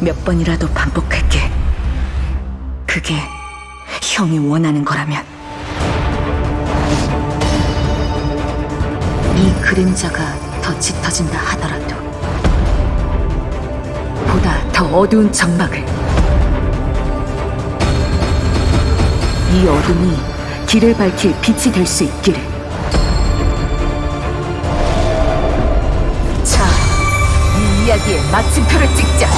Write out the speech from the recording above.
몇 번이라도 반복할게. 그게 형이 원하는 거라면. 이 그림자가 더 짙어진다 하더라도 보다 더 어두운 점막을 이 어둠이 길을 밝힐 빛이 될 수 있기를 자, 이 이야기의 마침표를 찍자